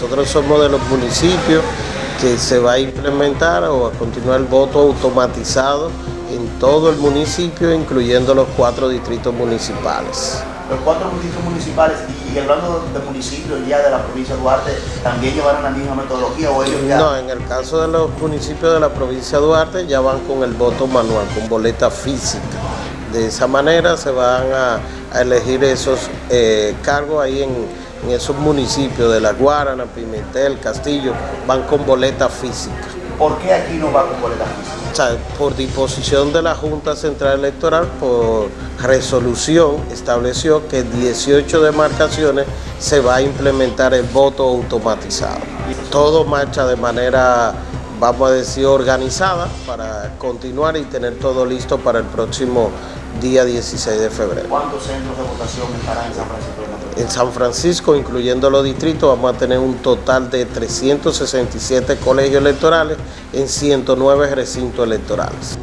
Nosotros somos de los municipios que se va a implementar o a continuar el voto automatizado en todo el municipio, incluyendo los cuatro distritos municipales. Los cuatro distritos municipales, y hablando de municipios ya de la provincia de Duarte, ¿también llevaron la misma metodología o ellos ya...? No, en el caso de los municipios de la provincia de Duarte ya van con el voto manual, con boleta física. De esa manera se van a, elegir esos eh, cargos ahí en, en esos municipios de La Guarana, Pimentel, Castillo, van con boleta física. ¿Por qué aquí no va con boleta física? O sea, por disposición de la Junta Central Electoral, por resolución, estableció que 18 demarcaciones se va a implementar el voto automatizado. Todo marcha de manera, vamos a decir, organizada para continuar y tener todo listo para el próximo día 16 de febrero. ¿Cuántos centros de votación estarán en San Francisco? En San Francisco, incluyendo los distritos, vamos a tener un total de 367 colegios electorales en 109 recintos electorales.